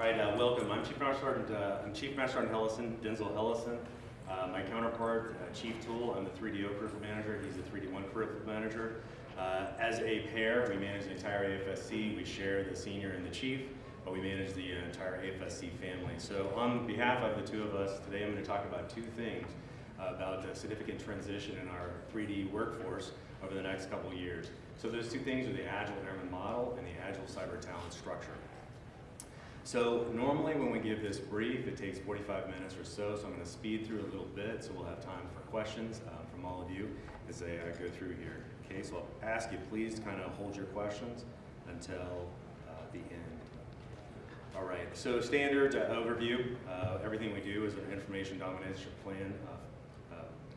All right, uh, welcome. I'm Chief Master Sergeant, uh, I'm Chief Master Sergeant Hellison, Denzel Hellison. Uh, my counterpart, uh, Chief Tool, I'm the 3D0 curriculum manager. He's the 3D1 curriculum manager. Uh, as a pair, we manage the entire AFSC. We share the senior and the chief, but we manage the uh, entire AFSC family. So on behalf of the two of us, today I'm going to talk about two things about a significant transition in our 3D workforce over the next couple years. So those two things are the Agile Airman model and the Agile Cyber Talent Structure. So normally when we give this brief, it takes 45 minutes or so, so I'm going to speed through a little bit so we'll have time for questions um, from all of you as I uh, go through here. Okay, so I'll ask you please to kind of hold your questions until uh, the end. All right, so standard uh, overview. Uh, everything we do is an information domination plan. Uh,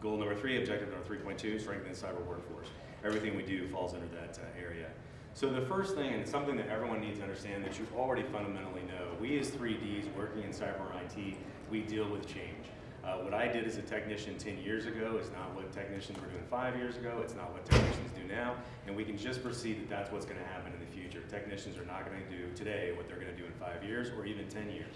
goal number three, objective number 3.2, strengthen the cyber workforce. Everything we do falls under that area. So the first thing, and something that everyone needs to understand that you already fundamentally know, we as 3Ds working in cyber IT, we deal with change. Uh, what I did as a technician 10 years ago is not what technicians were doing five years ago, it's not what technicians do now, and we can just foresee that that's what's gonna happen in the future. Technicians are not gonna do today what they're gonna do in five years or even 10 years.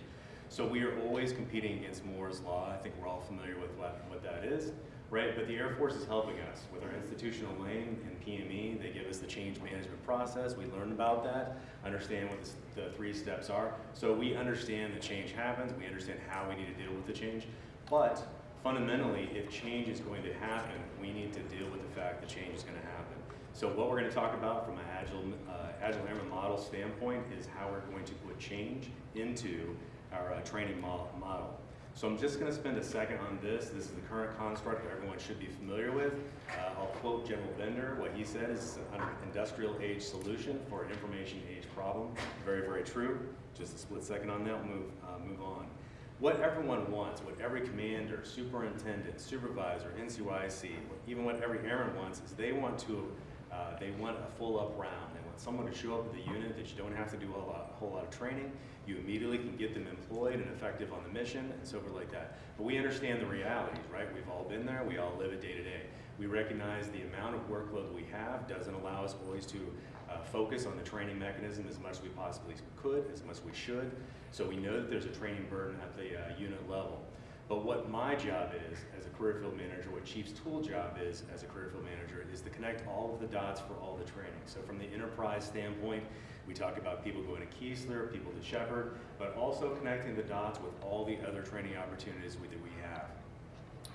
So we are always competing against Moore's Law. I think we're all familiar with what, what that is right? But the Air Force is helping us with our institutional lane and PME. They give us the change management process. We learn about that, understand what the, the three steps are. So we understand that change happens. We understand how we need to deal with the change. But fundamentally, if change is going to happen, we need to deal with the fact that change is going to happen. So what we're going to talk about from an Agile, uh, Agile Airman model standpoint is how we're going to put change into our uh, training model. So I'm just going to spend a second on this. This is the current construct that everyone should be familiar with. Uh, I'll quote General Bender. What he said is an industrial age solution for an information age problem. Very, very true. Just a split second on that, move, uh, move on. What everyone wants, what every commander, superintendent, supervisor, NCOIC, even what every airman wants is they want to, uh, they want a full up round. Want someone to show up at the unit that you don't have to do a, lot, a whole lot of training you immediately can get them employed and effective on the mission and so forth like that. But we understand the realities, right? We've all been there, we all live it day to day. We recognize the amount of workload we have doesn't allow us always to uh, focus on the training mechanism as much as we possibly could, as much as we should. So we know that there's a training burden at the uh, unit level. But what my job is as a career field manager, what Chief's tool job is as a career field manager, is to connect all of the dots for all the training. So from the enterprise standpoint, we talk about people going to Keesler, people to Sheppard, but also connecting the dots with all the other training opportunities that we have.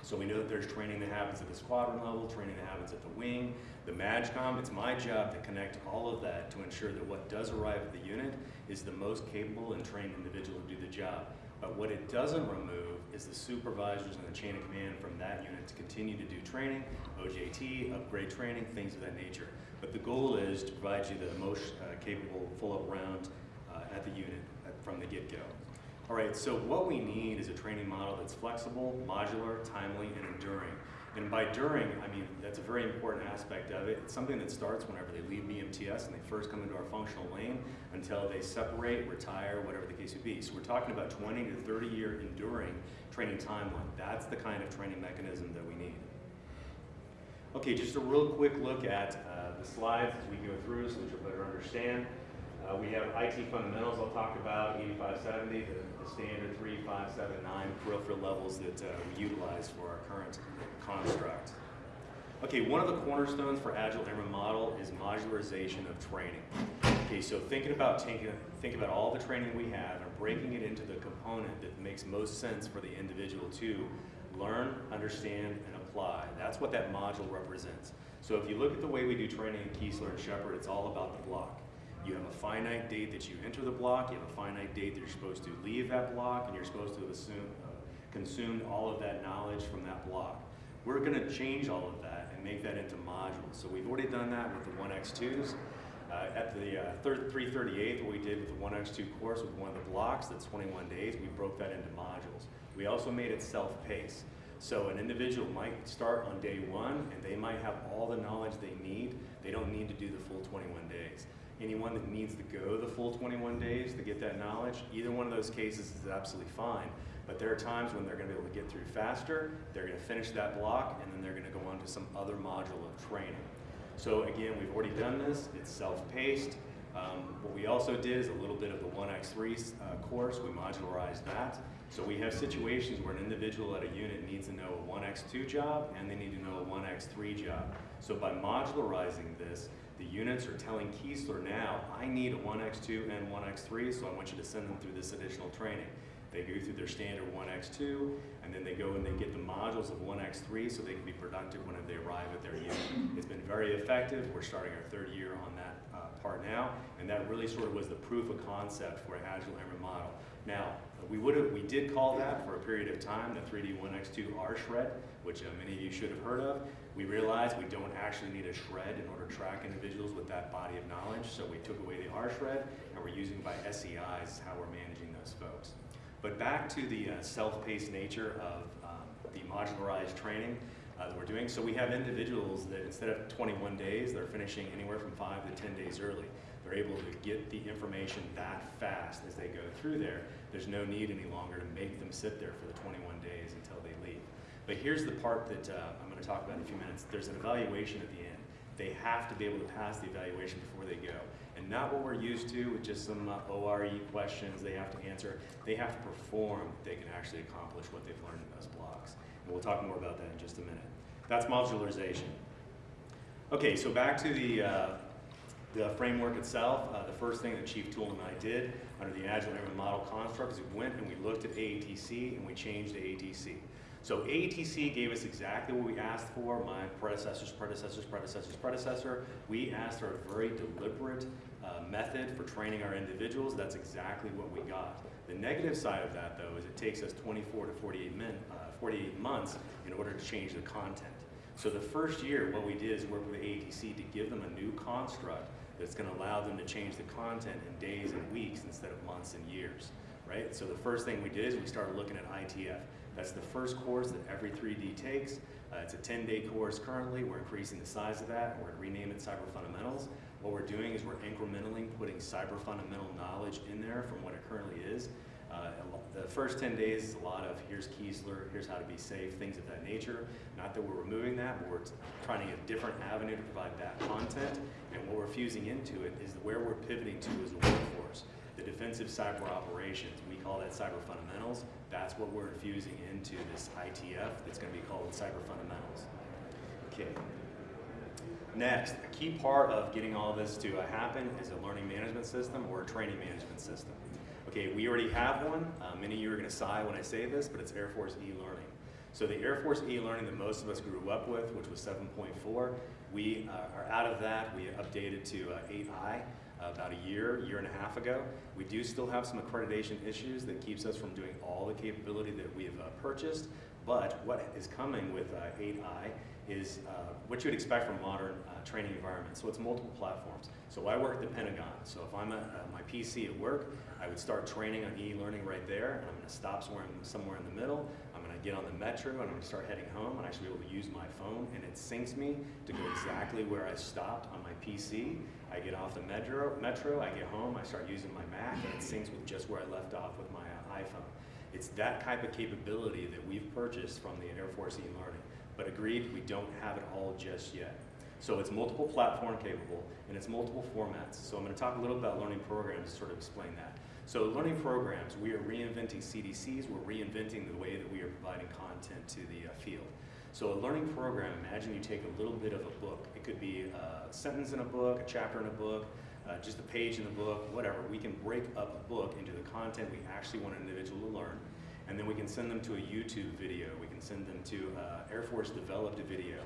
So we know that there's training that happens at the squadron level, training that happens at the wing, the MAJCOM. It's my job to connect all of that to ensure that what does arrive at the unit is the most capable and trained individual to do the job. But what it doesn't remove is the supervisors and the chain of command from that unit to continue to do training, OJT, upgrade training, things of that nature. But the goal is to provide you the most uh, capable full-up round uh, at the unit from the get-go. All right, so what we need is a training model that's flexible, modular, timely, and enduring. And by during, I mean, that's a very important aspect of it. It's something that starts whenever they leave BMTS and they first come into our functional lane until they separate, retire, whatever the case would be. So we're talking about 20 to 30 year enduring training timeline. That's the kind of training mechanism that we need. Okay, just a real quick look at uh, the slides as we go through so that you'll better understand. Uh, we have IT fundamentals I'll talk about, 8570, the, the standard 3579 peripheral levels that uh, we utilize for our current construct. Okay, one of the cornerstones for Agile Airman model is modularization of training. Okay, so thinking about taking, think about all the training we have and breaking it into the component that makes most sense for the individual to learn, understand, and apply. That's what that module represents. So if you look at the way we do training in Keesler and Sheppard, it's all about the block. You have a finite date that you enter the block, you have a finite date that you're supposed to leave that block, and you're supposed to uh, consume all of that knowledge from that block. We're going to change all of that and make that into modules. So we've already done that with the 1X2s. Uh, at the uh, 338, what we did with the 1X2 course with one of the blocks, that's 21 days, we broke that into modules. We also made it self-paced. So an individual might start on day one and they might have all the knowledge they need. They don't need to do the full 21 days. Anyone that needs to go the full 21 days to get that knowledge, either one of those cases is absolutely fine. But there are times when they're going to be able to get through faster, they're going to finish that block, and then they're going to go on to some other module of training. So again, we've already done this. It's self-paced. Um, what we also did is a little bit of the 1x3 uh, course. We modularized that. So we have situations where an individual at a unit needs to know a 1x2 job and they need to know a 1x3 job. So by modularizing this, the units are telling Keesler now, I need a 1x2 and 1x3, so I want you to send them through this additional training. They go through their standard 1x2, and then they go and they get the modules of 1x3 so they can be productive when they arrive at their unit. It's been very effective. We're starting our third year on that uh, part now, and that really sort of was the proof of concept for Agile Airman model. Now, we would have, we did call that for a period of time the 3D 1x2 R shred, which uh, many of you should have heard of. We realized we don't actually need a shred in order to track individuals with that body of knowledge, so we took away the R shred, and we're using by SEIs is how we're managing those folks. But back to the uh, self-paced nature of um, the modularized training uh, that we're doing. So we have individuals that instead of 21 days, they're finishing anywhere from five to 10 days early. They're able to get the information that fast as they go through there. There's no need any longer to make them sit there for the 21 days until they leave. But here's the part that uh, I'm going to talk about in a few minutes. There's an evaluation at the end. They have to be able to pass the evaluation before they go and not what we're used to with just some uh, ORE questions they have to answer. They have to perform, they can actually accomplish what they've learned in those blocks. We'll talk more about that in just a minute. That's modularization. Okay, so back to the, uh, the framework itself. Uh, the first thing that Chief Toole and I did under the Agile Airman Model construct is we went and we looked at AETC and we changed AETC. So AETC gave us exactly what we asked for, my predecessor's predecessor's predecessor's predecessor. We asked for a very deliberate uh, method for training our individuals. That's exactly what we got. The negative side of that, though, is it takes us 24 to 48, min, uh, 48 months in order to change the content. So the first year, what we did is work with AETC to give them a new construct that's going to allow them to change the content in days and weeks instead of months and years, right? So the first thing we did is we started looking at ITF. That's the first course that every 3D takes. Uh, it's a 10-day course currently. We're increasing the size of that. We're going to rename it Cyber Fundamentals. What we're doing is we're incrementally putting cyber fundamental knowledge in there from what it currently is. Uh, the first 10 days is a lot of here's Keesler, here's how to be safe, things of that nature. Not that we're removing that, but we're trying to get a different avenue to provide that content. And what we're fusing into it is where we're pivoting to as a workforce. The defensive cyber operations, we call that cyber fundamentals. That's what we're infusing into this ITF that's going to be called cyber fundamentals. Okay. Next, a key part of getting all this to happen is a learning management system or a training management system. Okay, we already have one. Uh, many of you are going to sigh when I say this, but it's Air Force e-learning. So the Air Force e-learning that most of us grew up with, which was 7.4, we uh, are out of that. We updated to uh, 8i about a year, year and a half ago. We do still have some accreditation issues that keeps us from doing all the capability that we have uh, purchased, but what is coming with uh, 8i is uh, what you would expect from modern uh, training environments. So it's multiple platforms. So I work at the Pentagon. So if I'm at uh, my PC at work, I would start training on e-learning right there, and I'm going to stop somewhere in, somewhere in the middle. I'm going to get on the metro, and I'm going to start heading home, and I should be able to use my phone, and it syncs me to go exactly where I stopped on my PC. I get off the metro, metro, I get home, I start using my Mac, and it syncs with just where I left off with my uh, iPhone. It's that type of capability that we've purchased from the Air Force e-learning. But agreed, we don't have it all just yet. So it's multiple platform capable and it's multiple formats. So I'm going to talk a little about learning programs to sort of explain that. So learning programs, we are reinventing CDCs, we're reinventing the way that we are providing content to the uh, field. So a learning program, imagine you take a little bit of a book. It could be a sentence in a book, a chapter in a book, uh, just a page in the book, whatever. We can break up a book into the content we actually want an individual to learn and then we can send them to a YouTube video. We can send them to uh, Air Force developed a video.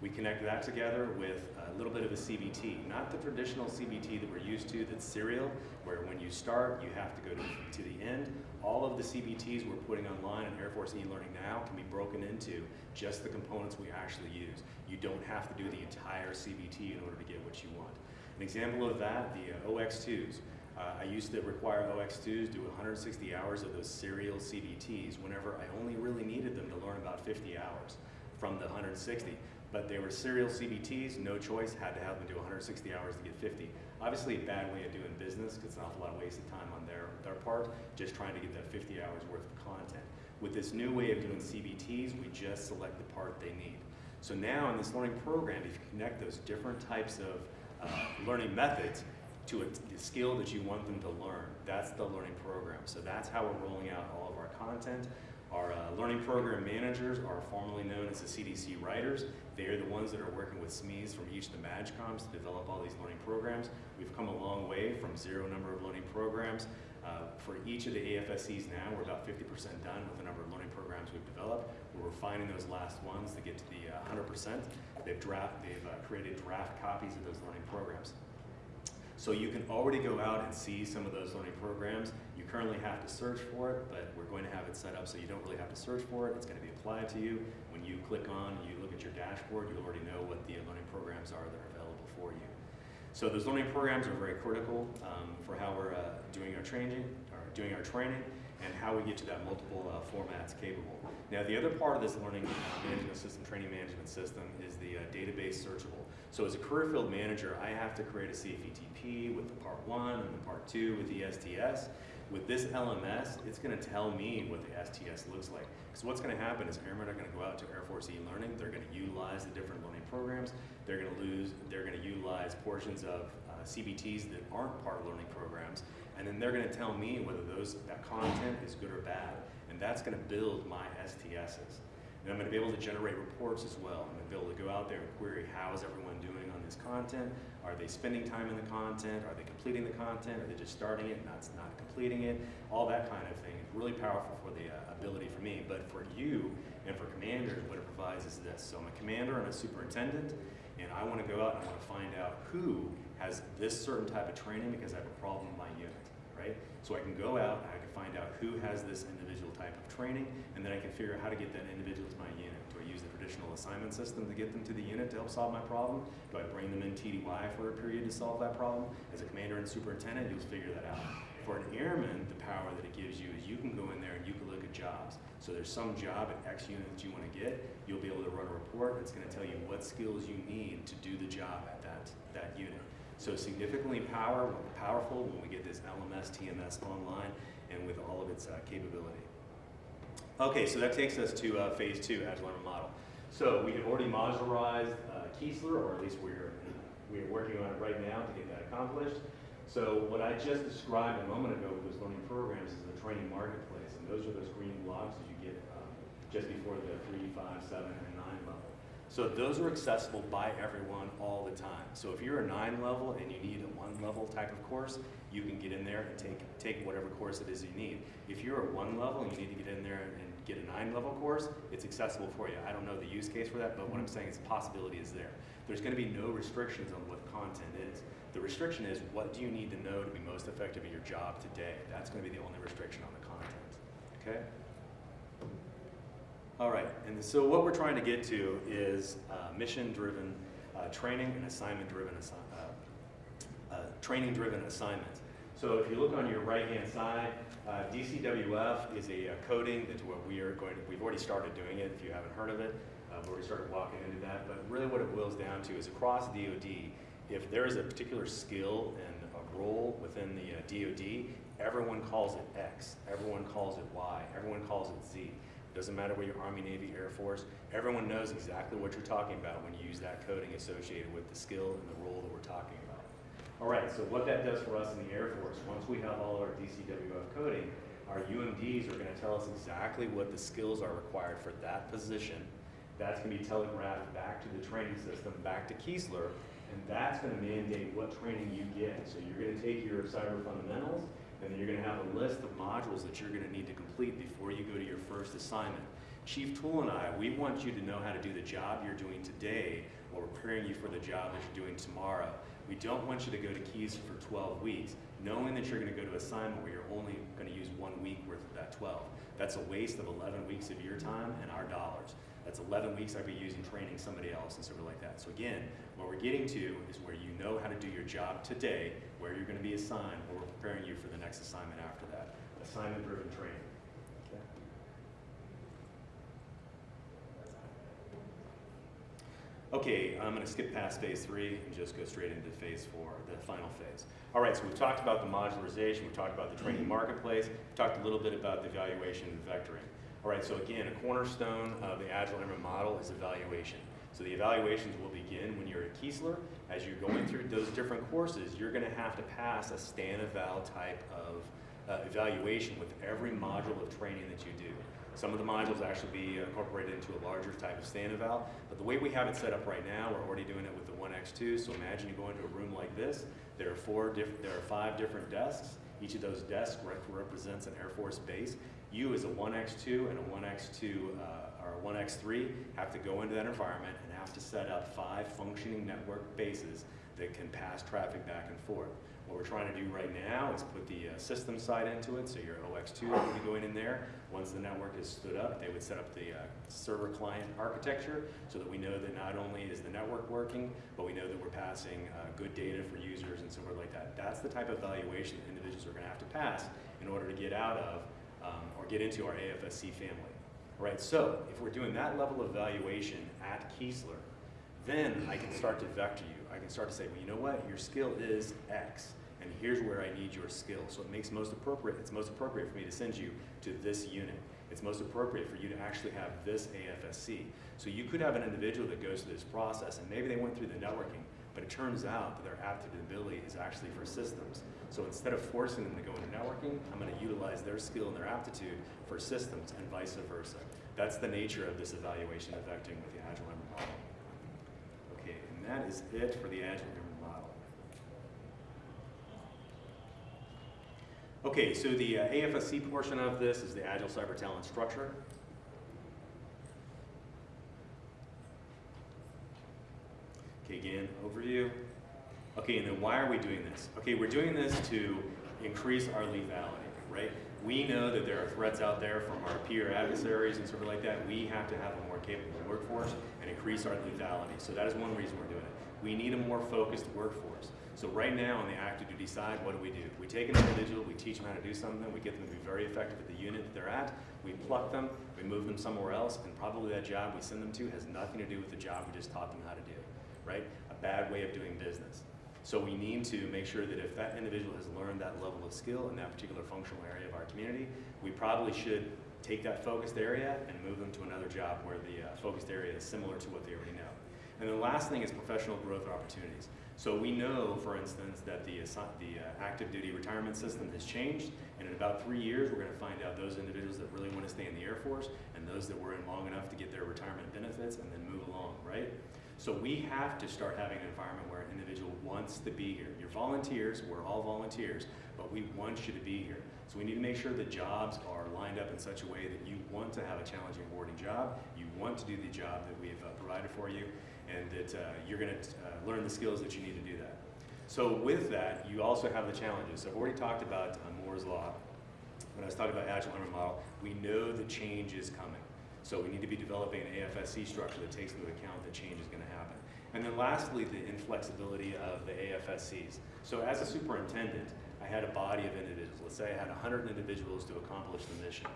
We connect that together with a little bit of a CBT, not the traditional CBT that we're used to that's serial, where when you start, you have to go to, to the end. All of the CBTs we're putting online in Air Force eLearning now can be broken into just the components we actually use. You don't have to do the entire CBT in order to get what you want. An example of that, the uh, OX2s. Uh, I used to require OX2s do 160 hours of those serial CBTs whenever I only really needed them to learn about 50 hours from the 160. But they were serial CBTs, no choice, had to have them do 160 hours to get 50. Obviously a bad way of doing business because it's an awful lot of wasted time on their, their part, just trying to get that 50 hours worth of content. With this new way of doing CBTs, we just select the part they need. So now in this learning program, if you connect those different types of uh, learning methods, to a, skill that you want them to learn. That's the learning program. So that's how we're rolling out all of our content. Our uh, learning program managers are formerly known as the CDC writers. They are the ones that are working with SMEs from each of the MAJCOMs to develop all these learning programs. We've come a long way from zero number of learning programs. Uh, for each of the AFSCs now, we're about 50% done with the number of learning programs we've developed. We're refining those last ones to get to the uh, 100%. They've, draft, they've uh, created draft copies of those learning programs. So you can already go out and see some of those learning programs. You currently have to search for it, but we're going to have it set up so you don't really have to search for it. It's going to be applied to you. When you click on, you look at your dashboard, you already know what the learning programs are that are available for you. So those learning programs are very critical um, for how we're uh, doing our training, or doing our training, and how we get to that multiple uh, formats capable. Now the other part of this learning management system, training management system, is the uh, database searchable. So as a career field manager, I have to create a CFETP with the part one and the part two with the STS. With this LMS, it's going to tell me what the STS looks like. Because what's going to happen is airmen are going to go out to Air Force e-learning. They're going to utilize the different learning programs. They're going to lose. They're to utilize portions of uh, CBTs that aren't part of learning programs, and then they're going to tell me whether those that content is good or bad, and that's going to build my STSs. And I'm going to be able to generate reports as well. I'm going to be able to go out there and query how is everyone doing on this content. Are they spending time in the content? Are they completing the content? Are they just starting it, and not, not completing it? All that kind of thing. It's really powerful for the uh, ability for me. But for you and for commanders, what it provides is this. So I'm a commander and a superintendent, and I want to go out and I want to find out who has this certain type of training because I have a problem in my unit, right? So I can go out and I can find out who has this individual type of training, and then I can figure out how to get that individual to my unit. Do I use the traditional assignment system to get them to the unit to help solve my problem? Do I bring them in TDY for a period to solve that problem? As a commander and superintendent, you'll figure that out. For an airman, the power that it gives you is you can go in there and you can look at jobs. So there's some job at X unit that you want to get, you'll be able to run a report that's going to tell you what skills you need to do the job at that, that unit. So significantly power, powerful when we get this LMS, TMS online and with all of its uh, capability. Okay, so that takes us to uh, phase two, Agile Model. So we have already modularized uh, or at least we're, we're working on it right now to get that accomplished. So what I just described a moment ago with those learning programs is the training marketplace, and those are those green blocks that you get um, just before the three, five, seven, and nine. So those are accessible by everyone all the time. So if you're a nine level and you need a one level type of course, you can get in there and take, take whatever course it is you need. If you're a one level and you need to get in there and get a nine level course, it's accessible for you. I don't know the use case for that, but what I'm mm-hmm. saying is the possibility is there. There's gonna be no restrictions on what content is. The restriction is what do you need to know to be most effective at your job today? That's gonna be the only restriction on the content, okay? All right, and so what we're trying to get to is uh, mission-driven uh, training and assignment-driven assi uh, uh, training-driven assignments. So if you look on your right-hand side, uh, DCWF is a, uh, coding that we are going to, we've already started doing it if you haven't heard of it. we've already started walking into that, but really what it boils down to is across DoD, if there is a particular skill and a role within the DoD, everyone calls it X, everyone calls it Y, everyone calls it Z. Doesn't matter whether you're Army, Navy, Air Force, everyone knows exactly what you're talking about when you use that coding associated with the skill and the role that we're talking about. All right, so what that does for us in the Air Force, once we have all of our DCWF coding, our UMDs are going to tell us exactly what the skills are required for that position. That's going to be telegraphed back to the training system, back to Keesler, and that's going to mandate what training you get. So you're going to take your cyber fundamentals, and then you're going to have a list of modules that you're going to need to complete before you go to your first assignment. Chief Tool and I, we want you to know how to do the job you're doing today while preparing you for the job that you're doing tomorrow. We don't want you to go to Keys for 12 weeks, knowing that you're going to go to assignment where you're only going to use one week worth of that 12. That's a waste of 11 weeks of your time and our dollars. That's 11 weeks I'd be using training somebody else and something like that. So again, what we're getting to is where you know how to do your job today, where you're going to be assigned, where we're preparing you for the next assignment after that. Assignment-driven training. Okay. Okay, I'm going to skip past phase three and just go straight into phase four, the final phase. All right, so we've talked about the modularization, we've talked about the training marketplace, we've talked a little bit about the evaluation and vectoring. All right, so again, a cornerstone of the Agile Airman model is evaluation. So the evaluations will begin when you're at Keesler. As you're going through those different courses, you're gonna have to pass a STAN eval type of uh, evaluation with every module of training that you do. Some of the modules actually be incorporated into a larger type of STAN eval, but the way we have it set up right now, we're already doing it with the 1X2, so imagine you go into a room like this, there are four there are five different desks, each of those desks rep represents an Air Force base. You as a 1X2 and a 1X2 uh, or a 1X3 have to go into that environment and have to set up five functioning network bases that can pass traffic back and forth. What we're trying to do right now is put the uh, system side into it, so your OX2 would be going in there. Once the network is stood up, they would set up the uh, server client architecture so that we know that not only is the network working, but we know that we're passing uh, good data for users and so forth like that. That's the type of evaluation that individuals are gonna have to pass in order to get out of um, or get into our AFSC family. Right, so if we're doing that level of evaluation at Keesler, then I can start to vector you. I can start to say, well, you know what, your skill is X and here's where I need your skill. So it makes most appropriate, it's most appropriate for me to send you to this unit. It's most appropriate for you to actually have this AFSC. So you could have an individual that goes through this process and maybe they went through the networking, but it turns out that their aptitude ability is actually for systems. So instead of forcing them to go into networking, I'm gonna utilize their skill and their aptitude for systems and vice versa. That's the nature of this evaluation of with the Agile Airman model. Okay, and that is it for the Agile Airman model. Okay, so the uh, AFSC portion of this is the Agile Cyber Talent Structure. Okay, again, overview. Okay, and then why are we doing this? Okay, we're doing this to increase our lethality, right? We know that there are threats out there from our peer adversaries and sort of like that. We have to have a more capable workforce and increase our lethality. So that is one reason we're doing it. We need a more focused workforce. So right now on the active duty side, what do we do? We take an individual, we teach them how to do something, we get them to be very effective at the unit that they're at, we pluck them, we move them somewhere else, and probably that job we send them to has nothing to do with the job we just taught them how to do, right? A bad way of doing business. So we need to make sure that if that individual has learned that level of skill in that particular functional area of our community, we probably should take that focused area and move them to another job where the uh, focused area is similar to what they already know. And the last thing is professional growth opportunities. So we know, for instance, that the, the uh, active duty retirement system has changed, and in about three years, we're gonna find out those individuals that really wanna stay in the Air Force, and those that were in long enough to get their retirement benefits, and then move along, right? So we have to start having an environment where an individual wants to be here. You're volunteers, we're all volunteers, but we want you to be here. So we need to make sure the jobs are lined up in such a way that you want to have a challenging, rewarding job, you want to do the job that we've uh, provided for you, and that uh, you're going to uh, learn the skills that you need to do that. So with that, you also have the challenges. So I've already talked about uh, Moore's Law. When I was talking about Agile Learning Model, we know the change is coming. So we need to be developing an AFSC structure that takes into account that change is going to happen. And then lastly, the inflexibility of the AFSCs. So as a superintendent, I had a body of individuals. Let's say I had 100 individuals to accomplish the mission.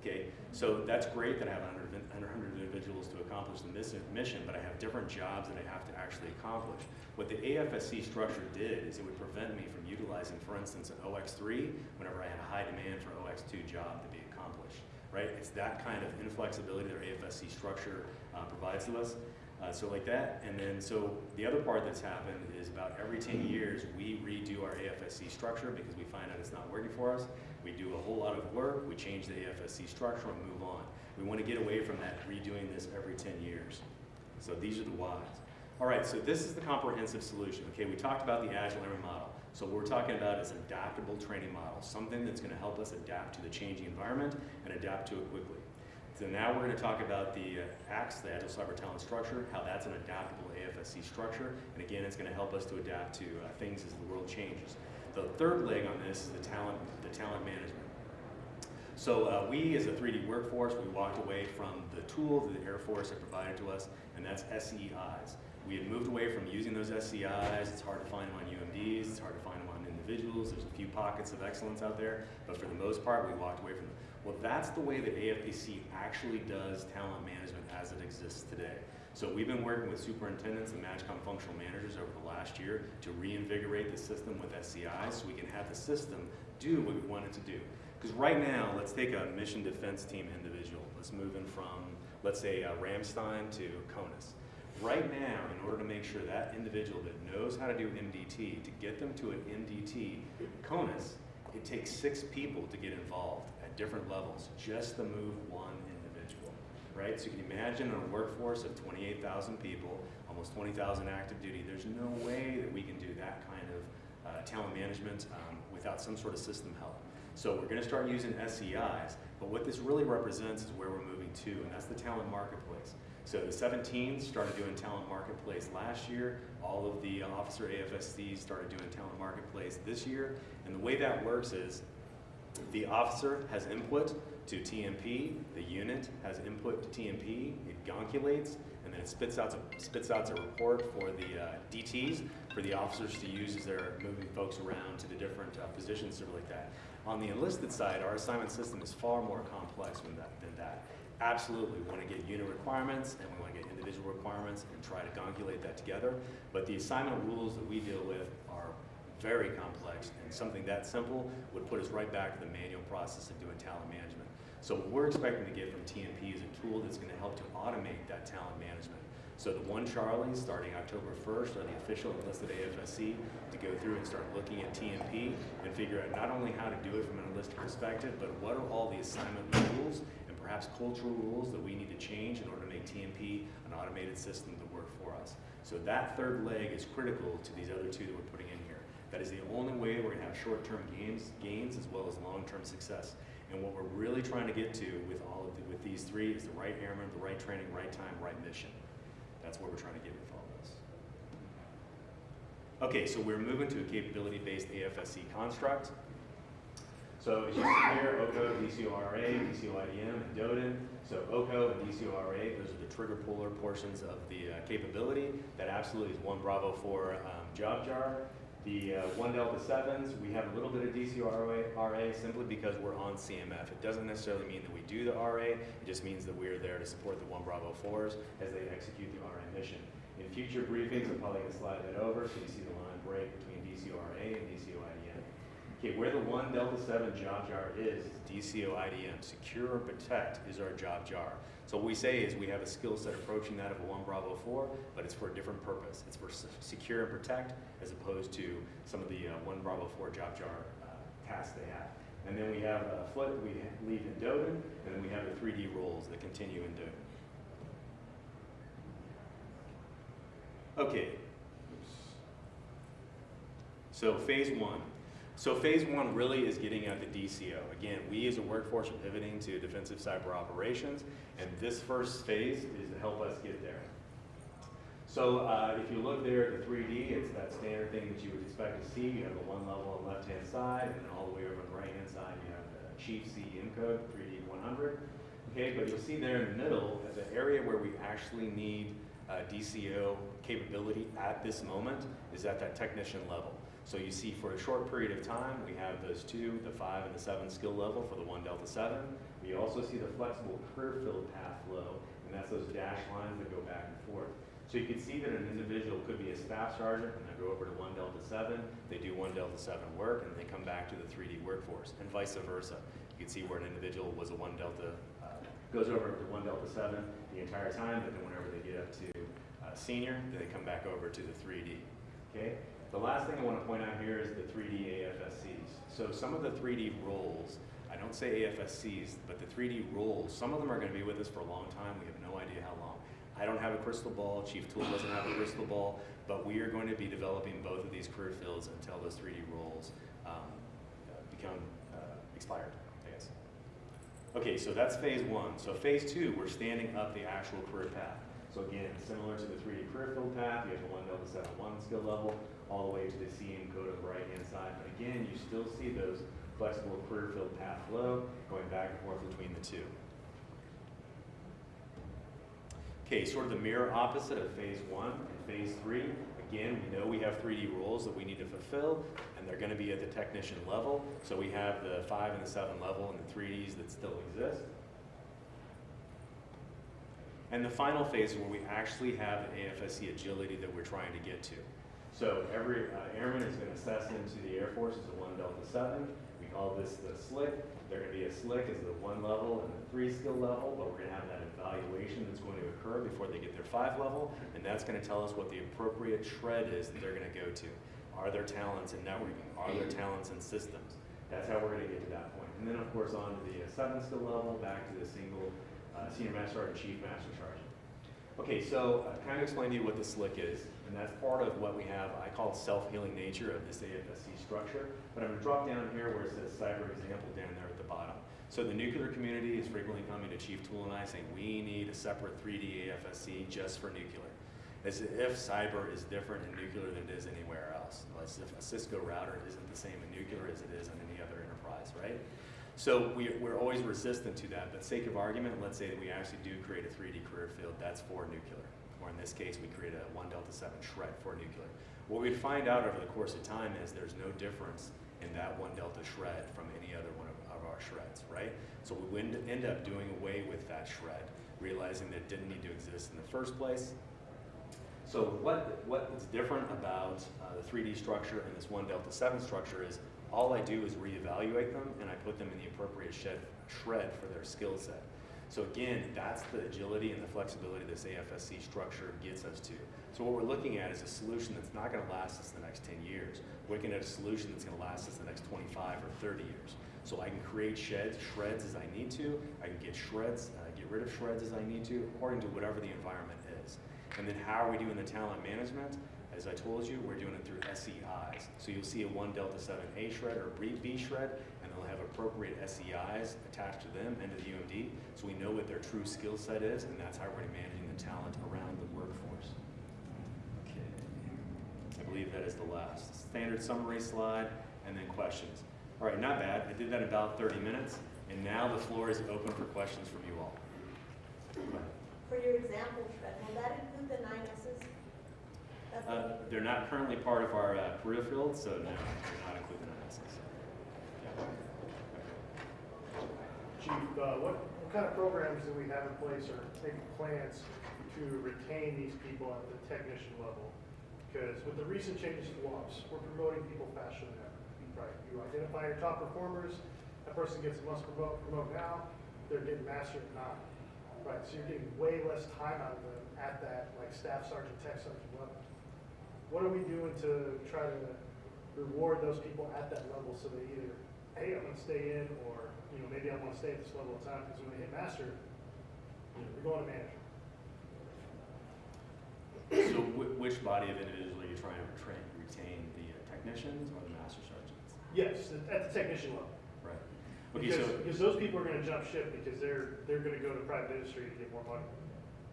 Okay, so that's great that I have 100, 100 individuals to accomplish the mission, but I have different jobs that I have to actually accomplish. What the AFSC structure did is it would prevent me from utilizing, for instance, an OX3 whenever I had a high demand for OX2 job to be right? It's that kind of inflexibility that our AFSC structure uh, provides to us. Uh, so like that, and then so the other part that's happened is about every 10 years we redo our AFSC structure because we find out it's not working for us. We do a whole lot of work, we change the AFSC structure and move on. We want to get away from that redoing this every 10 years. So these are the whys. All right, so this is the comprehensive solution. Okay, we talked about the Agile Learning Model. So what we're talking about is adaptable training model, something that's going to help us adapt to the changing environment and adapt to it quickly. So now we're going to talk about the uh, ACTS, the Agile Cyber Talent Structure, how that's an adaptable AFSC structure. And again, it's going to help us to adapt to uh, things as the world changes. The third leg on this is the talent, the talent management. So uh, we, as a 3D workforce, we walked away from the tool that the Air Force had provided to us, and that's SEIs. We had moved away from using those SEIs. It's hard to find them on UMDs. It's hard to find them on individuals. There's a few pockets of excellence out there, but for the most part, we walked away from them. Well, that's the way that AFPC actually does talent management as it exists today. So we've been working with superintendents and MAJCOM functional managers over the last year to reinvigorate the system with SEI so we can have the system do what we want it to do. Because right now, let's take a mission defense team individual. Let's move in from, let's say, uh, Ramstein to CONUS. Right now, in order to make sure that individual that knows how to do MDT, to get them to an MDT CONUS, it takes six people to get involved at different levels, just to move one individual, right? So you can imagine a workforce of 28,000 people, almost 20,000 active duty, there's no way that we can do that kind of uh, talent management um, without some sort of system help. So we're gonna start using SEIs, but what this really represents is where we're moving to, and that's the talent marketplace. So the 17s started doing talent marketplace last year. All of the officer AFSCs started doing talent marketplace this year. And the way that works is the officer has input to TMP, the unit has input to TMP, it gonculates, and then it spits out a, spits out a report for the uh, DTs, for the officers to use as they're moving folks around to the different uh, positions, stuff like that. On the enlisted side, our assignment system is far more complex than that. Than that. Absolutely, we want to get unit requirements and we want to get individual requirements and try to gongulate that together. But the assignment rules that we deal with are very complex and something that simple would put us right back to the manual process of doing talent management. So what we're expecting to get from TMP is a tool that's going to help to automate that talent management. So the one Charlie, starting October 1st, are the official enlisted AFSC to go through and start looking at TMP and figure out not only how to do it from an enlisted perspective, but what are all the assignment rules perhaps cultural rules that we need to change in order to make TMP an automated system to work for us. So that third leg is critical to these other two that we're putting in here. That is the only way we're gonna have short-term gains, gains as well as long-term success. And what we're really trying to get to with all of the, with these three is the right airman, the right training, right time, right mission. That's what we're trying to get with all this. Okay, so we're moving to a capability-based AFSC construct. So as you see here, OCO, DCORA, DCOIDM, and DODIN. So OCO and DCORA, those are the trigger puller portions of the uh, capability. That absolutely is one Bravo 4 um, job jar. The uh, 1 Delta 7s, we have a little bit of DCRA RA simply because we're on CMF. It doesn't necessarily mean that we do the RA, it just means that we're there to support the 1 Bravo 4s as they execute the RA mission. In future briefings, I'm probably going to slide that over so you see the line break between DCRA and DCOIDM. Okay, where the one Delta 7 job jar is, is DCO IDM. Secure and protect is our job jar. So what we say is we have a skill set approaching that of a 1 Bravo 4, but it's for a different purpose. It's for secure and protect as opposed to some of the uh, 1 Bravo 4 job jar uh, tasks they have. And then we have a foot we leave in DODIN, and then we have the 3D roles that continue in DODIN. Okay. So phase one. So phase one really is getting at the DCO. Again, we as a workforce are pivoting to defensive cyber operations, and this first phase is to help us get there. So uh, if you look there at the 3D, it's that standard thing that you would expect to see. You have the one level on the left-hand side, and then all the way over on the right-hand side, you have the Chief CEM code, 3D 100. Okay, but you'll see there in the middle, the area where we actually need uh, DCO capability at this moment is at that technician level. So you see for a short period of time, we have those two, the five and the seven skill level for the one Delta 7. We also see the flexible career field path flow, and that's those dash lines that go back and forth. So you can see that an individual could be a staff sergeant and they go over to one Delta 7, they do one Delta 7 work, and they come back to the 3D workforce, and vice versa. You can see where an individual was a one Delta, uh, goes over to one Delta 7 the entire time, but then whenever they get up to uh, senior, they come back over to the 3D. Okay? The last thing I want to point out here is the 3D AFSCs. So some of the 3D roles, I don't say AFSCs, but the 3D roles, some of them are going to be with us for a long time. We have no idea how long. I don't have a crystal ball, Chief Tool doesn't have a crystal ball, but we are going to be developing both of these career fields until those 3D roles um, become uh, expired, I guess. Okay, so that's phase one. So phase two, we're standing up the actual career path. So again, similar to the 3D career field path, you have the 1 Delta 7 1 skill level, all the way to the CEM code on the right-hand side. But again, you still see those flexible career field path flow going back and forth between the two. Okay, sort of the mirror opposite of phase one and phase three. Again, we know we have 3D roles that we need to fulfill, and they're going to be at the technician level. So we have the five and the seven level and the 3Ds that still exist. And the final phase is where we actually have AFSC agility that we're trying to get to. So every uh, airman is going to assess into the Air Force as a 1 Delta 7. We call this the slick. They're gonna be a slick as the one level and the three skill level, but we're gonna have that evaluation that's going to occur before they get their five level, and that's gonna tell us what the appropriate shred is that they're gonna go to. Are there talents in networking? Are there talents in systems? That's how we're gonna get to that point. And then, of course, on to the uh, seven skill level, back to the single, uh, senior master sergeant, chief master sergeant. Okay, so I kind of explained to you what the slick is, and that's part of what we have, I call self-healing nature of this AFSC structure. But I'm gonna drop down here where it says cyber example down there at the bottom. So the nuclear community is frequently coming to Chief Tool and I saying, we need a separate 3D AFSC just for nuclear. As if cyber is different in nuclear than it is anywhere else. As if a Cisco router isn't the same in nuclear as it is in any other enterprise, right? So we, we're always resistant to that, but sake of argument, let's say that we actually do create a 3D career field that's for nuclear. Or in this case, we create a 1 Delta 7 shred for nuclear. What we'd find out over the course of time is there's no difference in that 1 Delta shred from any other one of, of our shreds, right? So we would end up doing away with that shred, realizing that it didn't need to exist in the first place. So what, what is different about uh, the 3D structure and this 1 Delta 7 structure is all I do is reevaluate them and I put them in the appropriate shed, shred for their skill set. So again, that's the agility and the flexibility this AFSC structure gets us to. So what we're looking at is a solution that's not going to last us the next 10 years. We're looking at a solution that's going to last us the next 25 or 30 years. So I can create sheds, shreds as I need to. I can get shreds, uh, get rid of shreds as I need to, according to whatever the environment is. And then how are we doing the talent management? As I told you, we're doing it through SEIs. So you'll see a 1 Delta 7A shred or B shred, and they'll have appropriate SEIs attached to them and to the UMD, so we know what their true skill set is, and that's how we're managing the talent around the workforce. Okay. I believe that is the last. Standard summary slide, and then questions. All right, not bad. I did that in about 30 minutes, and now the floor is open for questions from you all. For your example, shred, will that include the nine S's? Uh, They're not currently part of our uh, career field, so no, they're not included in this. Chief, uh, what, what kind of programs do we have in place or maybe plans to retain these people at the technician level? Because with the recent changes to laws, we're promoting people faster than ever. Right, you identify your top performers, that person gets must promote, promote now, they're getting master at nine. Right, so you're getting way less time out of them at that, like staff sergeant, tech sergeant level. What are we doing to try to reward those people at that level so they either, hey, I'm gonna stay in, or, you know, maybe I wanna stay at this level of time, because when they hit master, you know, they're going to manager. So whi- which body of individuals are you trying to retrain, retain, the uh, technicians or the master sergeants? Yes, at the technician level. Right. Okay, Because, so, because those people are gonna jump ship, because they're, they're gonna go to private industry to get more money.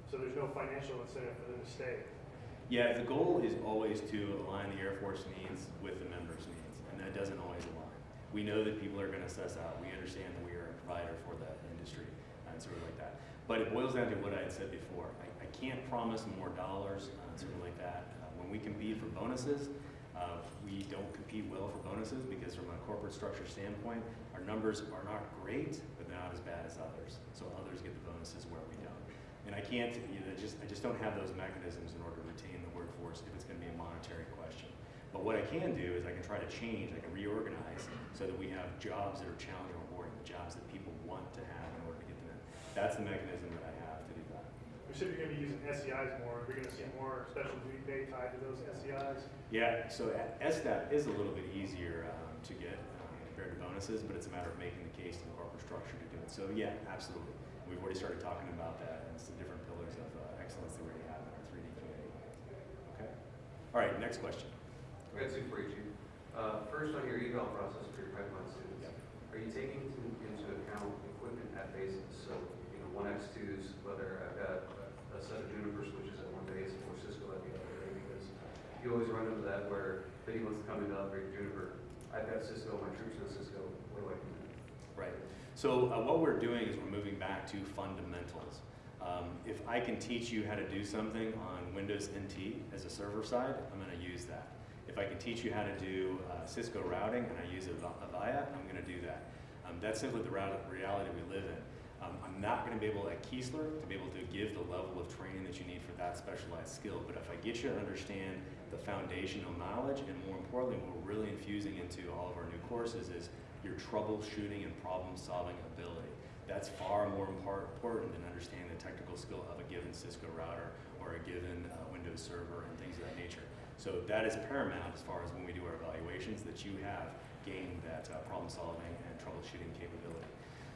So there's no financial incentive for them to stay. Yeah, the goal is always to align the Air Force needs with the members' needs, and that doesn't always align. We know that people are gonna assess out, we understand that we are a provider for the industry and sort of like that. But it boils down to what I had said before, I, I can't promise more dollars, uh, sort of like that. Uh, When we compete for bonuses, uh, we don't compete well for bonuses because from a corporate structure standpoint, our numbers are not great, but they're not as bad as others. So others get the bonuses where we don't. And I can't, you know, just, I just don't have those mechanisms in order to retain the if it's gonna be a monetary question. But what I can do is I can try to change, I can reorganize so that we have jobs that are challenging and rewarding, jobs that people want to have in order to get them in. That's the mechanism that I have to do that. We said you're gonna be using SEIs more, we're gonna see more special duty pay tied to those SEIs. Yeah, so SDAP is a little bit easier um, to get um, compared to bonuses, but it's a matter of making the case to the corporate structure to do it. So yeah, absolutely. We've already started talking about that, and it's the different pillars of uh, excellence that we already have in our 3D community. Okay? All right, next question. I got two for you, Chief. Uh, First, on your eval process for your pipeline students, are you taking into account equipment at bases? So, you know, one X twos, whether I've got a- set of Juniper switches at one base or Cisco at the other, because you always run into that where Vinny wants to come to upgrade Juniper. I've got Cisco, my troops know Cisco, what do I do? Right. So uh, what we're doing is we're moving back to fundamentals. Um, if I can teach you how to do something on Windows NT as a server side, I'm going to use that. If I can teach you how to do uh, Cisco routing and I use Av- Avaya, I'm going to do that. Um, that's simply the reality we live in. Um, I'm not going to be able at Keesler to be able to give the level of training that you need for that specialized skill. But if I get you to understand the foundational knowledge, and more importantly, what we're really infusing into all of our new courses is your troubleshooting and problem-solving ability. That's far more important than understanding the technical skill of a given Cisco router or a given uh, Windows server and things of that nature. So that is paramount as far as when we do our evaluations, that you have gained that uh, problem-solving and troubleshooting capability.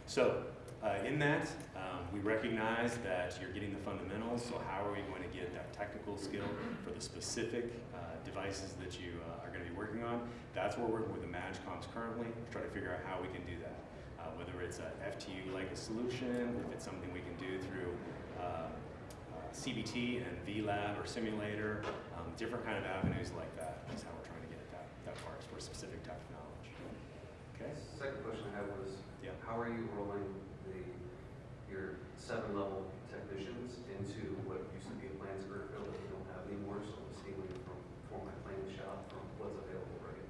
So uh, in that, um, we recognize that you're getting the fundamentals, so how are we going to get that technical skill for the specific uh, devices that you uh, are going to be working on? That's where we're working with the MAJCOMs currently, to try to figure out how we can do that. Uh, whether it's a FTU-like a solution, if it's something we can do through uh, uh, CBT and VLab or simulator, um, different kind of avenues like that is how we're trying to get at that, that part for a specific type of knowledge. Okay? Second question I had was, Yeah. how are you rolling the, your seven-level technicians into what used to be a plans group that we don't have anymore, so I'm stealing from, for my planning shop from what's available, right?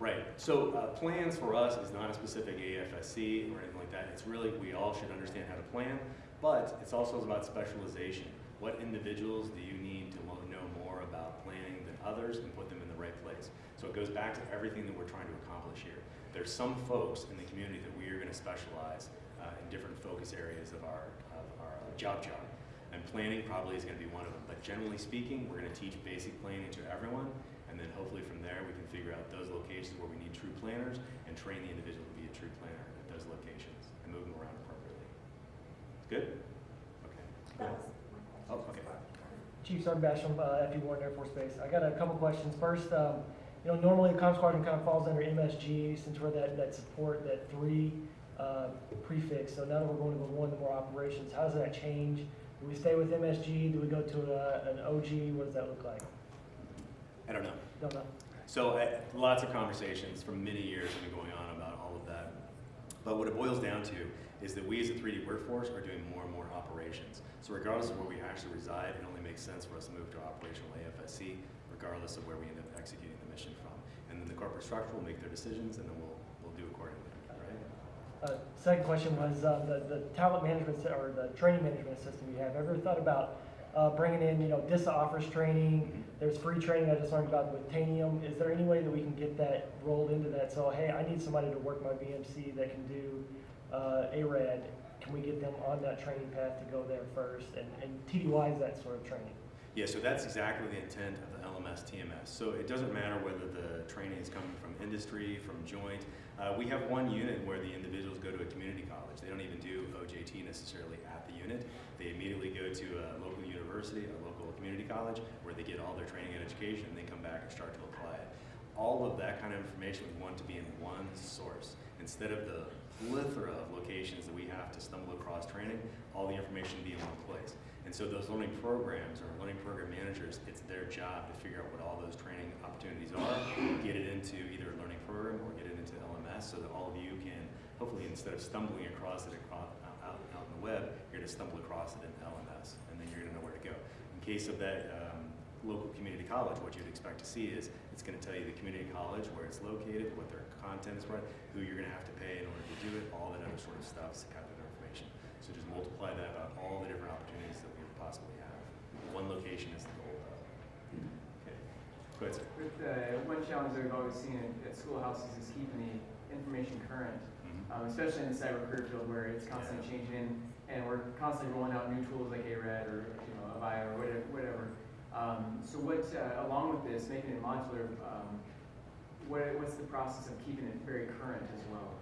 Right. So uh, plans for us is not a specific AFSC or anything like that. It's really we all should understand how to plan, but it's also about specialization. What individuals do you need to know more about planning than others and put them in the right place? So it goes back to everything that we're trying to accomplish here. There's some folks in the community that we are going to specialize uh, in different focus areas of our, of our job job. And planning probably is going to be one of them. But generally speaking, we're going to teach basic planning to everyone. And then hopefully from there, we can figure out those locations where we need true planners and train the individual to be a true planner at those locations and move them around appropriately. Good? Okay. That Cool. Oh, okay. Chief Sergeant Basham, uh, FE Warren Air Force Base. I got a couple questions. First, um, you know, normally the comm squadron kind of falls under MSG since we're that, that support, that three, uh, prefix. So now that we're going to go one to more operations, how does that change? Do we stay with MSG? Do we go to a, an OG? What does that look like? I don't know. Don't know. So I, lots of conversations from many years have been going on about all of that. But what it boils down to is that we as a 3D workforce are doing more and more operations. So regardless of where we actually reside, it only makes sense for us to move to operational AFSC, regardless of where we end up executing the mission from. And then the corporate structure will make their decisions, and then we'll, we'll do accordingly, right? Uh, second question was, uh, the, the talent management, or the training management system you have. Ever thought about, uh, bringing in, you know, DISA offers training, there's free training I just learned about with Tanium. Is there any way that we can get that rolled into that? So, hey, I need somebody to work my BMC that can do, uh, ARAD. Can we get them on that training path to go there first? And, and TDY is that sort of training. Yeah, so that's exactly the intent of the LMS TMS. So it doesn't matter whether the training is coming from industry, from joint. Uh, we have one unit where the individuals go to a community college. They don't even do OJT necessarily at the unit. They immediately go to a local university, a local community college, where they get all their training and education, and they come back and start to apply it. All of that kind of information we want to be in one source. Instead of the plethora of locations that we have to stumble across training, all the information be in one place. And so those learning programs or learning program managers, it's their job to figure out what all those training opportunities are, get it into either a learning program or get it into LMS so that all of you can, hopefully instead of stumbling across it across, out, out on the web, you're gonna stumble across it in LMS and then you're gonna know where to go. In case of that um, local community college, what you'd expect to see is it's gonna tell you the community college, where it's located, what their content is, who you're gonna have to pay in order to do it, all that other sort of stuff is kind of information. So just multiply that about all the different opportunities that we would possibly have. One location is the goal. Okay, go ahead, sir. With uh, one challenge that we've always seen at, schoolhouses is keeping the information current, Mhm. um, especially in the cyber career field where it's constantly changing and we're constantly rolling out new tools like ARAD or you know Avaya or whatever. whatever. Um, so what, uh, along with this, making it modular, um, what, what's the process of keeping it very current as well?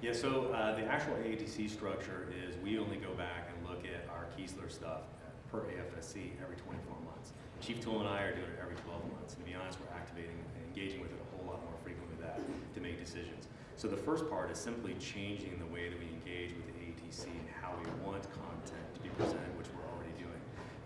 Yeah, so uh, the actual AETC structure is we only go back and look at our Keesler stuff per AFSC every 24 months. Chief Tool and I are doing it every 12 months. To be honest, we're activating and engaging with it a whole lot more frequently than that to make decisions. So the first part is simply changing the way that we engage with the AETC and how we want content to be presented, which.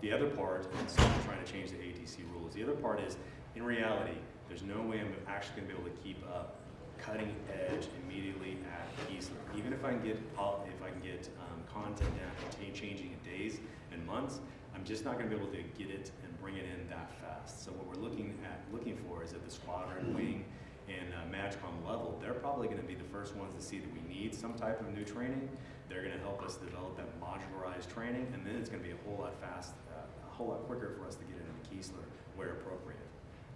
The other part is trying to change the AETC rules. The other part is, in reality, there's no way I'm actually going to be able to keep up cutting edge immediately at Keesler. Even if I can get if I can get um, content down and cha- changing in days and months, I'm just not going to be able to get it and bring it in that fast. So what we're looking at looking for is at the squadron, wing, and uh, MAJCOM level. They're probably going to be the first ones to see that we need some type of new training. They're going to help us develop that modularized training, and then it's going to be a whole lot fast, uh, a whole lot quicker for us to get it into Keesler where appropriate.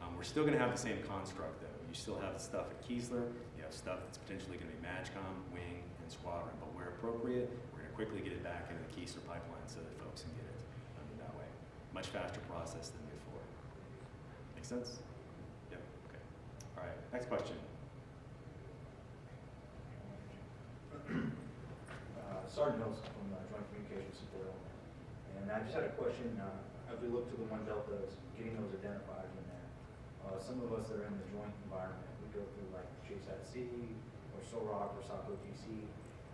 Um, we're still going to have the same construct though. You still have the stuff at Keesler, you have stuff that's potentially gonna be MAJCOM, Wing, and Squadron, but where appropriate, we're gonna quickly get it back into the Keesler pipeline so that folks can get it um, that way. Much faster process than before. Make sense? Yep, okay. All right, next question. Sergeant Nelson from uh, Joint Communications Support Element. And I just had a question, uh, as we look to the one deltas, getting those identifiers in there. Uh, some of us that are in the joint environment, we go through like Chase at Sea, or SOROC, or SACO GC,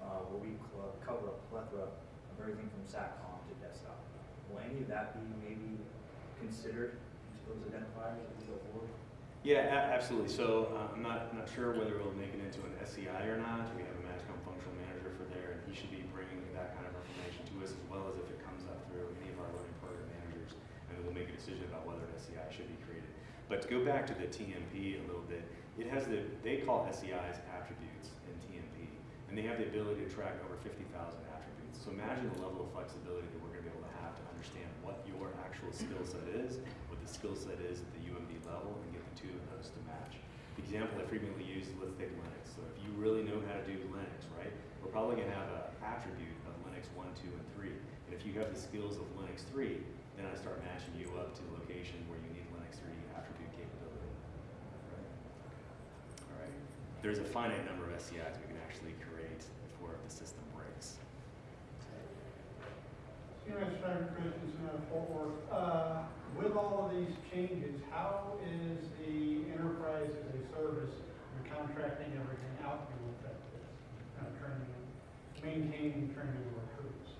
uh, where we cover a plethora of everything from SATCOM to desktop. Will any of that be maybe considered into those identifiers as we go forward? Yeah, absolutely. So uh, I'm not, not sure whether we'll make it into an SEI or not. We have a MAJCOM functional manager for there, and he should be bringing that kind of information us as well as if it comes up through any of our learning program managers. And then we'll make a decision about whether an SEI should be created. But to go back to the TMP a little bit, it has the, they call SEIs attributes in TMP, and they have the ability to track over 50,000 attributes. So imagine the level of flexibility that we're going to be able to have to understand what your actual skill set is, what the skill set is at the UMD level, and get the two of those to match. The example I frequently use is let's take Linux. So if you really know how to do Linux, right, we're probably going to have an attribute Linux 1, 2, and 3. And if you have the skills of Linux 3, then I start matching you up to the location where you need Linux 3 attribute capability. Right? All right. There's a finite number of SEIs we can actually create before the system breaks. Uh, With all of these changes, how is the enterprise as a service contracting everything out this? Kind of maintaining training recruits?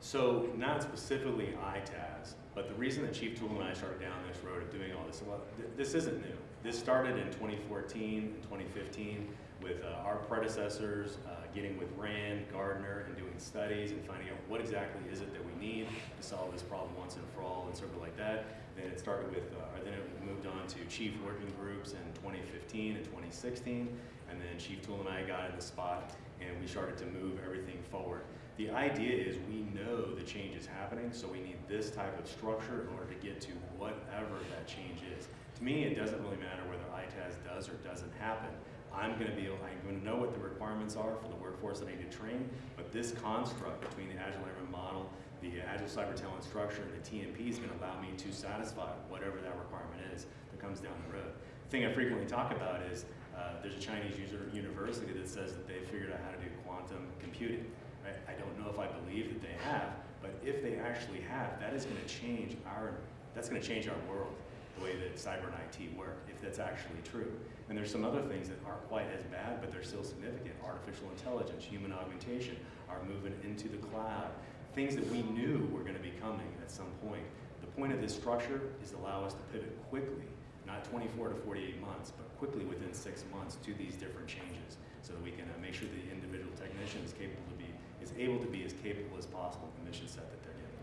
So not specifically ITAS, but the reason that Chief Tool and I started down this road of doing all this, well, th- this isn't new. This started in 2014 and 2015 with uh, our predecessors uh, getting with Rand, Gartner, and doing studies and finding out what exactly is it that we need to solve this problem once and for all and sort of like that. Then it started with, uh, or then it moved on to chief working groups in 2015 and 2016, and then Chief Tool and I got in the spot and we started to move everything forward. The idea is we know the change is happening, so we need this type of structure in order to get to whatever that change is. To me, it doesn't really matter whether ITAS does or doesn't happen. I'm going to be, I'm going to know what the requirements are for the workforce that I need to train, but this construct between the Agile Airman model, the Agile Cyber Talent structure, and the TMP is going to allow me to satisfy whatever that requirement is that comes down the road. The thing I frequently talk about is uh, there's a Chinese user university that says that they figured out how to do quantum computing. Right? I don't know if I believe that they have, but if they actually have, that is going to change our, that's going to change our world, the way that cyber and IT work, if that's actually true. And there's some other things that aren't quite as bad, but they're still significant. Artificial intelligence, human augmentation, our movement into the cloud, things that we knew were going to be coming at some point. The point of this structure is to allow us to pivot quickly, not 24 to 48 months, but quickly within six months to these different changes so that we can uh, make sure the individual technician is capable to be, is able to be as capable as possible in the mission set that they're given.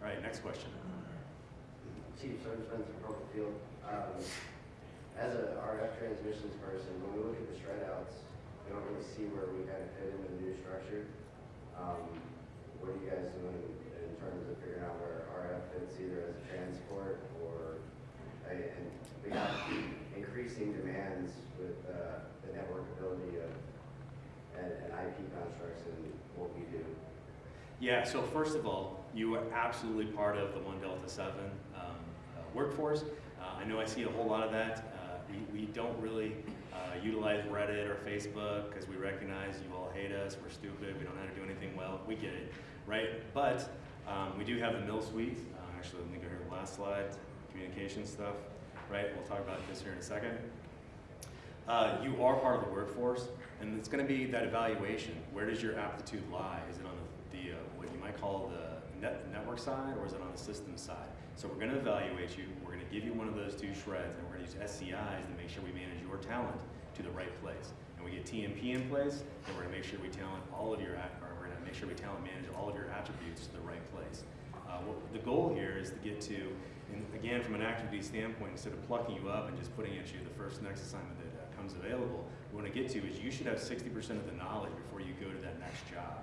All right, next question. Chief Sergeant Spencer, Hurlburt Field. Um, as a RF transmissions person, when we look at the shred outs, we don't really see where we kind of fit into the new structure. Um, what are you guys doing in terms of figuring out where RF fits either as a transport or, and we have increasing demands with, uh, the network ability of, and, and IP constructs and what we do. Yeah, so first of all, you are absolutely part of the One Delta Seven um, uh, workforce. Uh, I know I see a whole lot of that. Uh, we, we don't really uh, utilize Reddit or Facebook because we recognize you all hate us, we're stupid, we don't know how to do anything well. We get it, right? But um, we do have the milSuite. Uh, actually, let me go here the last slide, communication stuff, right? We'll talk about this here in a second. Uh, you are part of the workforce, and it's going to be that evaluation. Where does your aptitude lie? Is it on the, the uh, what you might call the net, network side, or is it on the system side? So we're going to evaluate you. We're going to give you one of those two shreds, and we're going to use SEIs to make sure we manage your talent to the right place. And we get TMP in place, and we're going to make sure we talent all of your, at- to make sure we talent manage all of your attributes to the right place. Uh, the goal here is to get to, and again, from an activity standpoint, instead of plucking you up and just putting at you the first next assignment that uh, comes available, what we want to get to is you should have 60% of the knowledge before you go to that next job,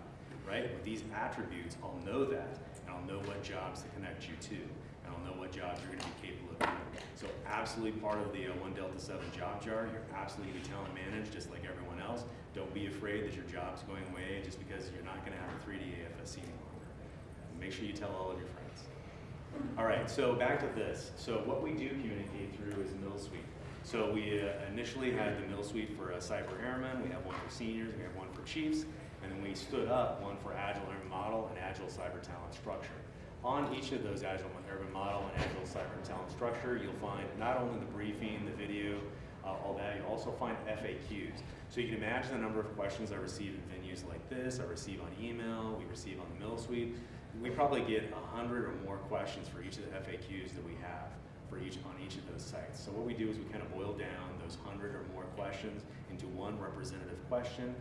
right? With these attributes, I'll know that, and I'll know what jobs to connect you to, and don't know what jobs you're gonna be capable of doing. So absolutely part of the uh, One Delta Seven job jar, you're absolutely gonna be talent managed, just like everyone else. Don't be afraid that your job's going away just because you're not gonna have a three D AFSC anymore. Make sure you tell all of your friends. All right, so back to this. So what we do communicate through is milSuite. So we uh, initially had the milSuite for uh, cyber airmen, we have one for seniors, we have one for chiefs, and then we stood up one for agile airman model and agile cyber talent structure. On each of those agile airman model and agile cyber talent structure, you'll find not only the briefing, the video, uh, all that, you'll also find FAQs. So you can imagine the number of questions I receive in venues like this, I receive on email, we receive on the milSuite. We probably get a hundred or more questions for each of the FAQs that we have for each, on each of those sites. So what we do is we kind of boil down those hundred or more questions into one representative question.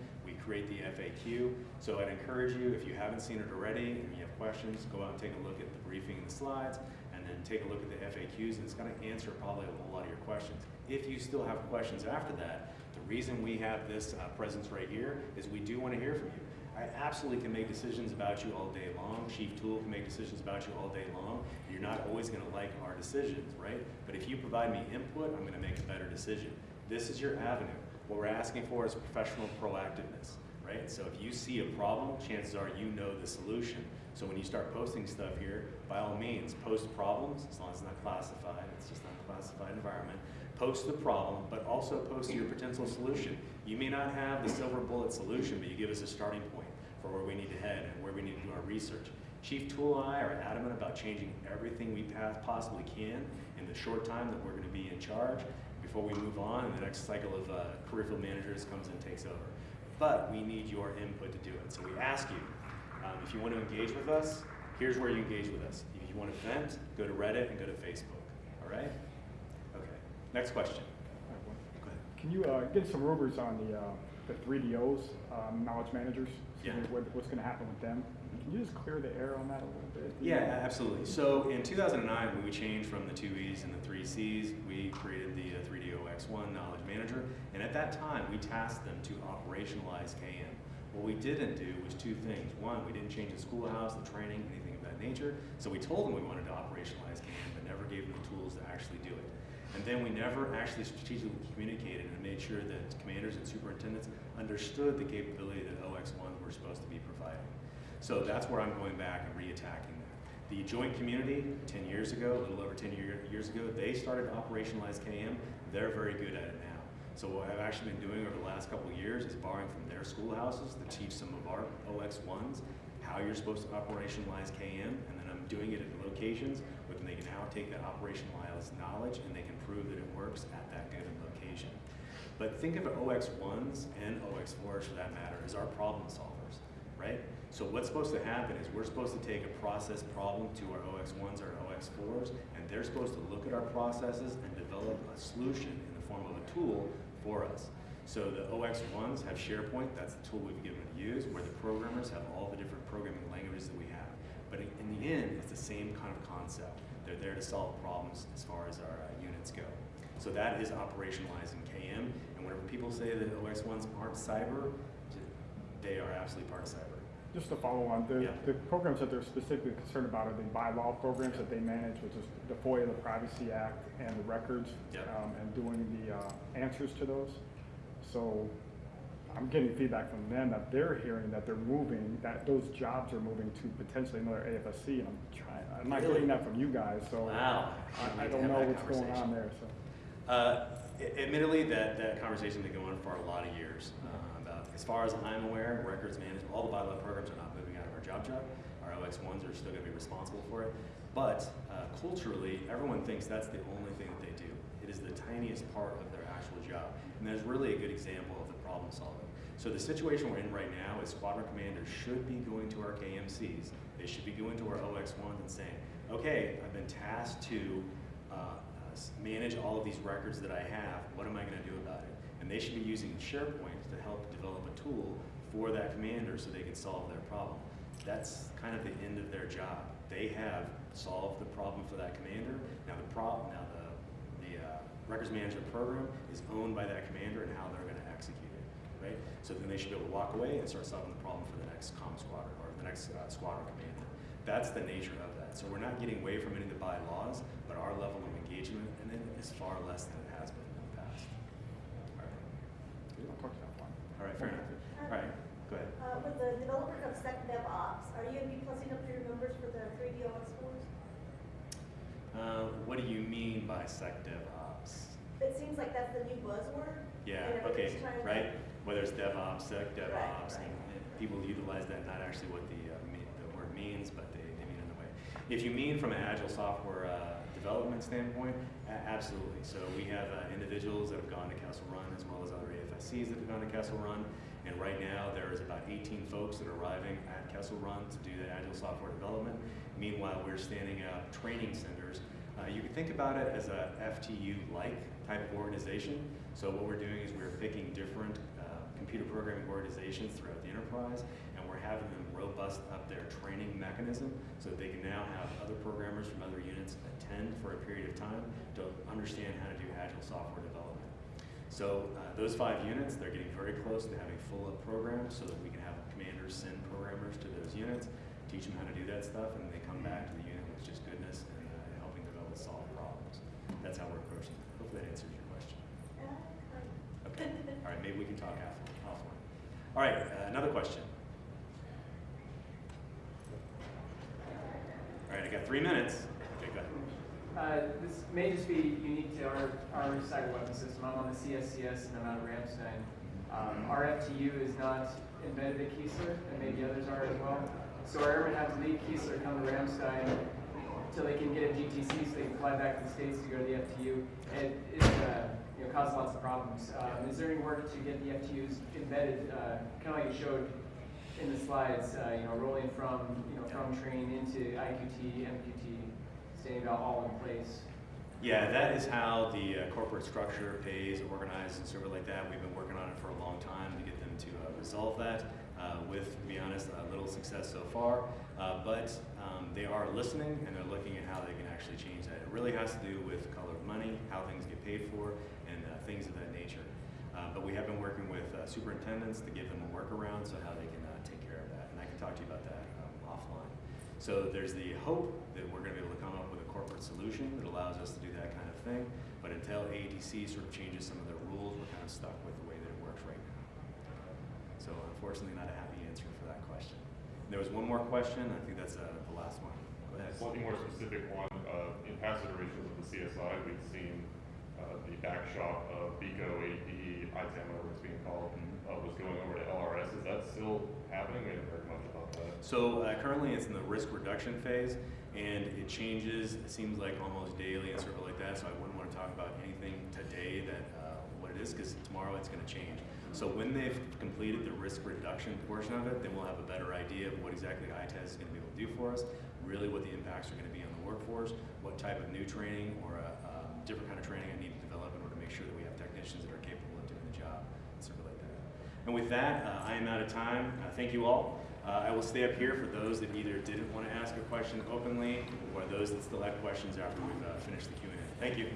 Create the FAQ. So I'd encourage you, if you haven't seen it already and you have questions, go out and take a look at the briefing and the slides, and then take a look at the FAQs, and it's gonna answer probably a whole lot of your questions. If you still have questions after that, the reason we have this uh, presence right here is we do wanna hear from you. I absolutely can make decisions about you all day long. Chief Tool can make decisions about you all day long. You're not always gonna like our decisions, right? But if you provide me input, I'm gonna make a better decision. This is your avenue. What we're asking for is professional proactiveness, right? So if you see a problem, chances are you know the solution. So when you start posting stuff here, by all means, post problems, as long as it's not classified, it's just not a classified environment. Post the problem, but also post your potential solution. You may not have the silver bullet solution, but you give us a starting point for where we need to head and where we need to do our research. Chief Tool and I are adamant about changing everything we possibly can in the short time that we're going to be in charge before we move on and the next cycle of uh, career field managers comes and takes over. But we need your input to do it. So we ask you, um, if you want to engage with us, here's where you engage with us. If you want to vent, go to Reddit and go to Facebook. All right? Okay. Next question. Can you uh, give some rumors on the, uh, the three DOs, um, knowledge managers? Yeah. What, what's gonna happen with them? Can you just clear the air on that a little bit? Yeah, absolutely. So in 2009, when we changed from the two E's and the three C's, we created the uh, 3D0X1 Knowledge Manager, and at that time, we tasked them to operationalize KM. What we didn't do was two things. One, we didn't change the schoolhouse, the training, anything of that nature. So we told them we wanted to operationalize KM, but never gave them the tools to actually do it. And then we never actually strategically communicated and made sure that commanders and superintendents understood the capability that OX1 were supposed to be providing. So that's where I'm going back and reattacking that. The joint community, 10 years ago, a little over 10 year, years ago, they started to operationalize KM. They're very good at it now. So what I've actually been doing over the last couple years is borrowing from their schoolhouses to teach some of our OX1s how you're supposed to operationalize KM, and then I'm doing it at locations where they can now take that operationalized knowledge and they can prove that it works at that given location. But think of OX1s and OX4s for that matter as our problem solvers, right? So what's supposed to happen is we're supposed to take a process problem to our OX1s or OX4s, and they're supposed to look at our processes and develop a solution in the form of a tool for us. So the OX1s have SharePoint, that's the tool we've given to use, where the programmers have all the different programming languages that we have. But in the end, it's the same kind of concept. They're there to solve problems as far as our uh, units go. So that is operationalizing KM, and whenever people say that OX1s aren't cyber, they are absolutely part of cyber. Just to follow on, the, Yeah. the programs that they're specifically concerned about are the bylaw programs that they manage, which is the FOIA, the Privacy Act, and the records, Yeah. um, and doing the, uh, answers to those. So I'm getting feedback from them that they're hearing that they're moving, that those jobs are moving to potentially another AFSC, and I'm trying, I'm not Really? getting that from you guys, so. Wow. I, I don't have know that what's going conversation. on there, so. Uh, a- admittedly, that, that conversation's been going on for a lot of years. Uh, about, as far as I'm aware, records management, all the bylaw programs are not moving out of our job job. Our OX1s are still gonna be responsible for it. But uh, culturally, everyone thinks that's the only thing that they do. It is the tiniest part of their actual job. And there's really a good example of the problem solving. So the situation we're in right now is squadron commanders should be going to our KMCs. They should be going to our OX1s and saying, okay, I've been tasked to uh, uh, manage all of these records that I have. What am I going to do about it? And they should be using SharePoint to help develop a tool for that commander so they can solve their problem. That's kind of the end of their job. They have solved the problem for that commander. Now the problem, now the, the uh, records management program is owned by that commander and how they're going to execute it, right? So then they should be able to walk away and start solving the problem for the next comm squadron or the next uh, squadron commander. That's the nature of that. So we're not getting away from any of the bylaws, but our level of engagement in it is far less than it has been in the past. All right, I'll talk to you offline. all right, fair enough. All right, go ahead. Uh, with the development of Sec DevOps, are you gonna be plussing up your numbers for the three DOS scores? Uh, what do you mean by sec DevOps? It seems like that's the new buzzword. Yeah, okay, everybody's to- right? Whether it's DevOps, sec DevOps, right. and and people utilize that, not actually what the, uh, mean, the word means, but they, they mean it in a way. If you mean from an agile software, uh, development standpoint, a- absolutely. So we have, uh, individuals that have gone to Kessel Run as well as other AFSCs that have gone to Kessel Run. And right now, there is about eighteen folks that are arriving at Kessel Run to do the agile software development. Meanwhile, we're standing up training centers. Uh, you can think about it as a FTU-like type of organization. So what we're doing is we're picking different uh, computer programming organizations throughout the enterprise, having them robust up their training mechanism so that they can now have other programmers from other units attend for a period of time to understand how to do agile software development. So uh, those five units, they're getting very close to having full up programs so that we can have commanders send programmers to those units, teach them how to do that stuff, and they come back to the unit with just goodness and uh, helping develop solve problems. That's how we're approaching it. Hopefully that answers your question. Okay. All right, maybe we can talk after, offline. All right, uh, another question. All right, I got three minutes. Okay, go ahead. Uh, this may just be unique to our, our cyber weapon system. I'm on the CSCS and I'm out of Ramstein. Um, our FTU is not embedded at Keesler, and maybe others are as well. So our airmen have to leave Keesler, come to Ramstein, till they can get a GTC so they can fly back to the States to go to the FTU. And it, uh, you know, causes lots of problems. Um, is there any work to get the FTUs embedded, uh, kind of like you showed in the slides, uh, you know, rolling from, you know, from train into IQT, MQT, staying it all in place? Yeah, that is how the uh, corporate structure pays, organized, and sort like that. We've been working on it for a long time to get them to uh, resolve that. Uh, with, to be honest, uh, little success so far. Uh, but um, they are listening and they're looking at how they can actually change that. It really has to do with color of money, how things get paid for, and uh, things of that nature. But we have been working with superintendents to give them a workaround so how they can uh, take care of that. And I can talk to you about that um, offline. So there's the hope that we're going to be able to come up with a corporate solution that allows us to do that kind of thing. But until ADC sort of changes some of their rules, we're kind of stuck with the way that it works right now. So unfortunately, not a happy answer for that question. There was one more question. I think that's uh, the last one. Go ahead. Slightly more specific one, uh, in past iterations of the CSI, we've seen, uh, the back shop of BICO, ADP, ITAM, whatever it's being called, uh, was going over to LRS. Is that still happening? We haven't heard much about that. So uh, currently it's in the risk reduction phase and it changes, it seems like almost daily and sort of like that. So I wouldn't want to talk about anything today that, uh, what it is, because tomorrow it's going to change. So when they've completed the risk reduction portion of it, then we'll have a better idea of what exactly ITAS is going to be able to do for us, really what the impacts are going to be on the workforce, what type of new training or a, um, different kind of training I need to develop in order to make sure that we have technicians that are capable of doing the job, and sort of like that. And with that, uh, I am out of time. Uh, thank you all. Uh, I will stay up here for those that either didn't want to ask a question openly or those that still have questions after we've uh, finished the Q&A. Thank you.